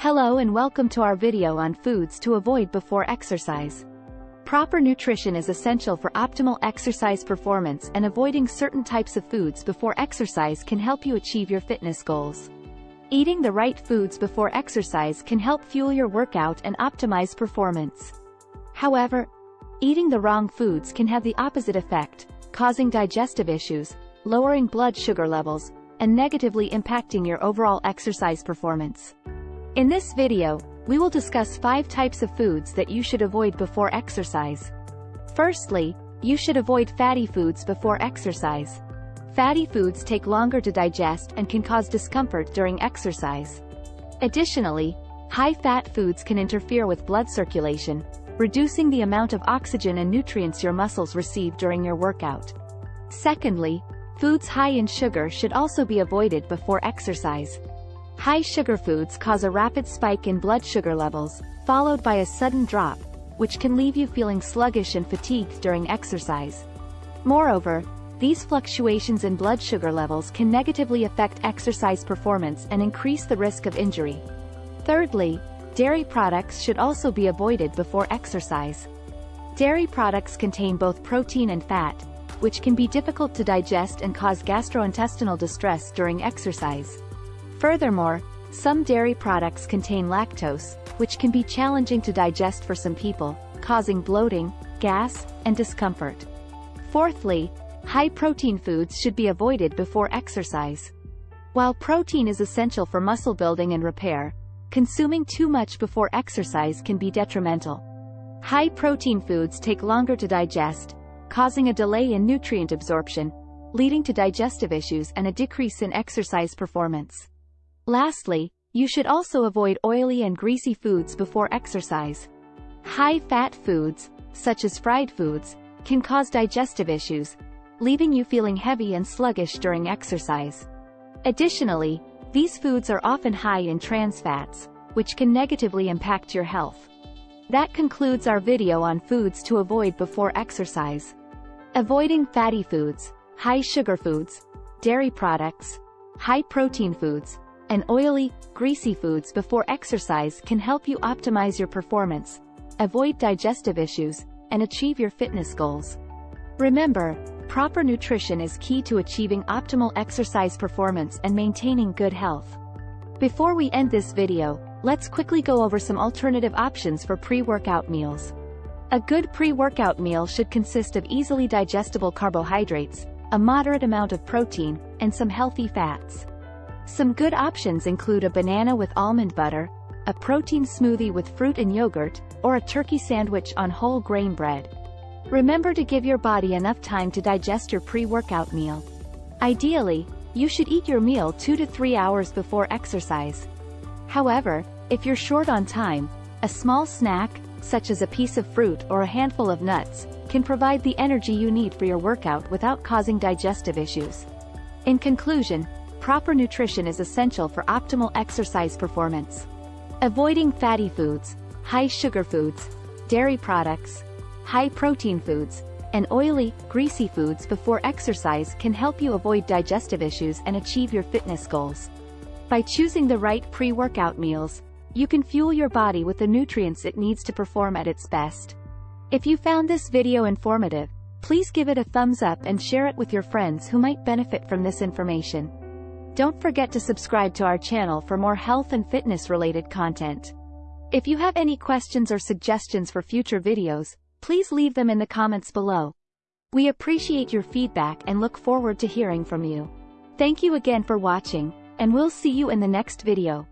Hello and welcome to our video on foods to avoid before exercise. Proper nutrition is essential for optimal exercise performance and avoiding certain types of foods before exercise can help you achieve your fitness goals. Eating the right foods before exercise can help fuel your workout and optimize performance. However, eating the wrong foods can have the opposite effect, causing digestive issues, lowering blood sugar levels, and negatively impacting your overall exercise performance. In this video, we will discuss 5 types of foods that you should avoid before exercise. Firstly, you should avoid fatty foods before exercise. Fatty foods take longer to digest and can cause discomfort during exercise. Additionally, high-fat foods can interfere with blood circulation, reducing the amount of oxygen and nutrients your muscles receive during your workout. Secondly, foods high in sugar should also be avoided before exercise. High sugar foods cause a rapid spike in blood sugar levels, followed by a sudden drop, which can leave you feeling sluggish and fatigued during exercise. Moreover, these fluctuations in blood sugar levels can negatively affect exercise performance and increase the risk of injury. Thirdly, dairy products should also be avoided before exercise. Dairy products contain both protein and fat, which can be difficult to digest and cause gastrointestinal distress during exercise. Furthermore, some dairy products contain lactose, which can be challenging to digest for some people, causing bloating, gas, and discomfort. Fourthly, high-protein foods should be avoided before exercise. While protein is essential for muscle building and repair, consuming too much before exercise can be detrimental. High-protein foods take longer to digest, causing a delay in nutrient absorption, leading to digestive issues and a decrease in exercise performance. Lastly, you should also avoid oily and greasy foods before exercise. High-fat foods, such as fried foods, can cause digestive issues, leaving you feeling heavy and sluggish during exercise. Additionally, these foods are often high in trans fats, which can negatively impact your health. That concludes our video on foods to avoid before exercise. Avoiding fatty foods, high sugar foods, dairy products, high protein foods, and oily, greasy foods before exercise can help you optimize your performance, avoid digestive issues, and achieve your fitness goals. Remember, proper nutrition is key to achieving optimal exercise performance and maintaining good health. Before we end this video, let's quickly go over some alternative options for pre-workout meals. A good pre-workout meal should consist of easily digestible carbohydrates, a moderate amount of protein, and some healthy fats. Some good options include a banana with almond butter, a protein smoothie with fruit and yogurt, or a turkey sandwich on whole grain bread. Remember to give your body enough time to digest your pre-workout meal. Ideally, you should eat your meal 2 to 3 hours before exercise. However, if you're short on time, a small snack, such as a piece of fruit or a handful of nuts, can provide the energy you need for your workout without causing digestive issues. In conclusion, proper nutrition is essential for optimal exercise performance. Avoiding fatty foods, high sugar foods, dairy products, high protein foods, and oily, greasy foods before exercise can help you avoid digestive issues and achieve your fitness goals. By choosing the right pre-workout meals, you can fuel your body with the nutrients it needs to perform at its best. If you found this video informative, please give it a thumbs up and share it with your friends who might benefit from this information. Don't forget to subscribe to our channel for more health and fitness related content. If you have any questions or suggestions for future videos, please leave them in the comments below. We appreciate your feedback and look forward to hearing from you. Thank you again for watching, and we'll see you in the next video.